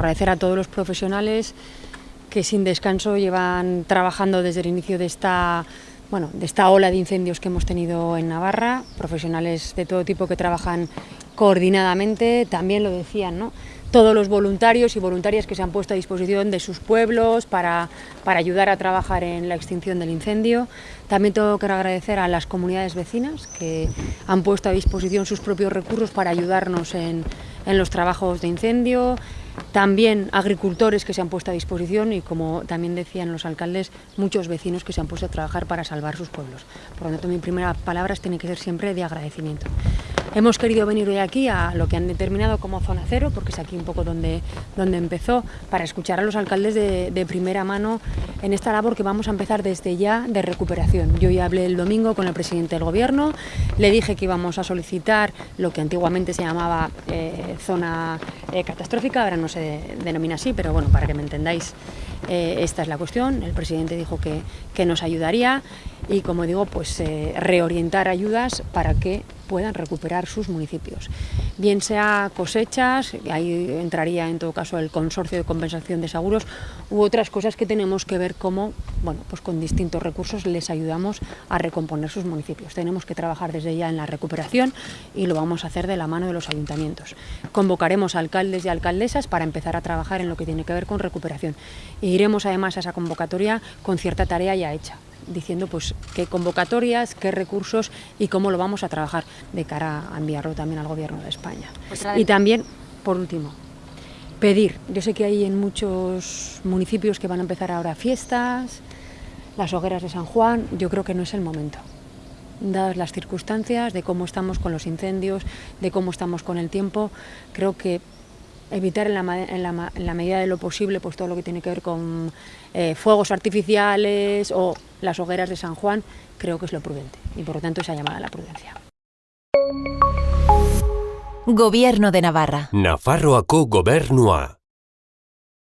agradecer a todos los profesionales que sin descanso llevan trabajando desde el inicio de esta bueno, de esta ola de incendios que hemos tenido en Navarra, profesionales de todo tipo que trabajan coordinadamente, también lo decían, ¿no? todos los voluntarios y voluntarias que se han puesto a disposición de sus pueblos para, para, ayudar a trabajar en la extinción del incendio. También tengo que agradecer a las comunidades vecinas que han puesto a disposición sus propios recursos para ayudarnos en, en los trabajos de incendio, también agricultores que se han puesto a disposición y, como también decían los alcaldes, muchos vecinos que se han puesto a trabajar para salvar sus pueblos. Por lo tanto, mi primera palabra tiene que ser siempre de agradecimiento. Hemos querido venir hoy aquí a lo que han determinado como zona cero, porque es aquí un poco donde, donde empezó, para escuchar a los alcaldes de, de primera mano en esta labor que vamos a empezar desde ya de recuperación. Yo ya hablé el domingo con el presidente del gobierno, le dije que íbamos a solicitar lo que antiguamente se llamaba eh, zona eh, catastrófica, ahora no se denomina así, pero bueno, para que me entendáis, eh, esta es la cuestión. El presidente dijo que, que nos ayudaría y, como digo, pues reorientar ayudas para que puedan recuperar sus municipios. Bien sea cosechas, ahí entraría en todo caso el consorcio de compensación de seguros, u otras cosas que tenemos que ver cómo, bueno, pues con distintos recursos les ayudamos a recomponer sus municipios. Tenemos que trabajar desde ya en la recuperación y lo vamos a hacer de la mano de los ayuntamientos. Convocaremos a alcaldes y alcaldesas para empezar a trabajar en lo que tiene que ver con recuperación. E iremos además a esa convocatoria con cierta tarea ya hecha diciendo pues qué convocatorias, qué recursos y cómo lo vamos a trabajar de cara a enviarlo también al Gobierno de España. Pues y también, por último, pedir. Yo sé que hay en muchos municipios que van a empezar ahora fiestas, las hogueras de San Juan, yo creo que no es el momento. Dadas las circunstancias de cómo estamos con los incendios, de cómo estamos con el tiempo, creo que evitar en la, medida de lo posible pues todo lo que tiene que ver con eh, fuegos artificiales o las hogueras de San Juan, creo que es lo prudente y por lo tanto esa llamada a la prudencia. Gobierno de Navarra. Nafarroako gobernua.